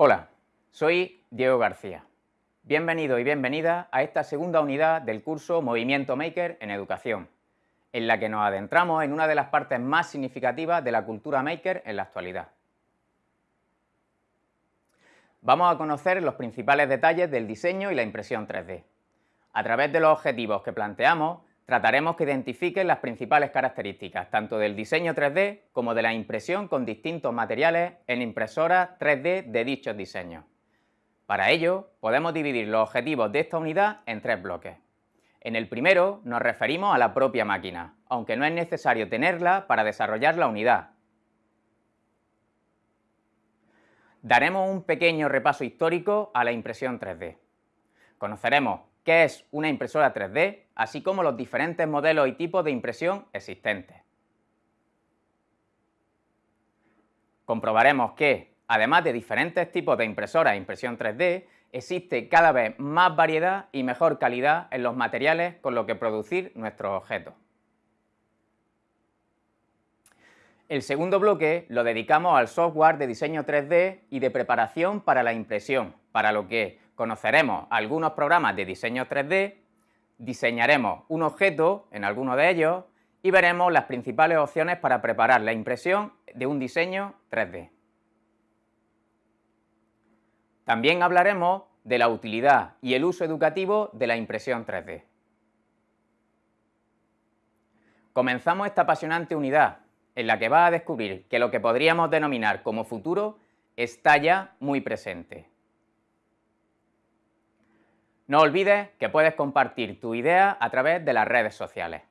Hola, soy Diego García. Bienvenido y bienvenida a esta segunda unidad del curso Movimiento Maker en Educación, en la que nos adentramos en una de las partes más significativas de la cultura maker en la actualidad. Vamos a conocer los principales detalles del diseño y la impresión 3D. A través de los objetivos que planteamos, trataremos que identifiquen las principales características tanto del diseño 3D como de la impresión con distintos materiales en impresoras 3D de dichos diseños. Para ello, podemos dividir los objetivos de esta unidad en tres bloques. En el primero nos referimos a la propia máquina, aunque no es necesario tenerla para desarrollar la unidad. Daremos un pequeño repaso histórico a la impresión 3D. Conoceremos qué es una impresora 3D, así como los diferentes modelos y tipos de impresión existentes. Comprobaremos que, además de diferentes tipos de impresoras e impresión 3D, existe cada vez más variedad y mejor calidad en los materiales con los que producir nuestros objetos. El segundo bloque lo dedicamos al software de diseño 3D y de preparación para la impresión, para lo que conoceremos algunos programas de diseño 3D, diseñaremos un objeto en alguno de ellos y veremos las principales opciones para preparar la impresión de un diseño 3D. También hablaremos de la utilidad y el uso educativo de la impresión 3D. Comenzamos esta apasionante unidad en la que va a descubrir que lo que podríamos denominar como futuro está ya muy presente. No olvides que puedes compartir tu idea a través de las redes sociales.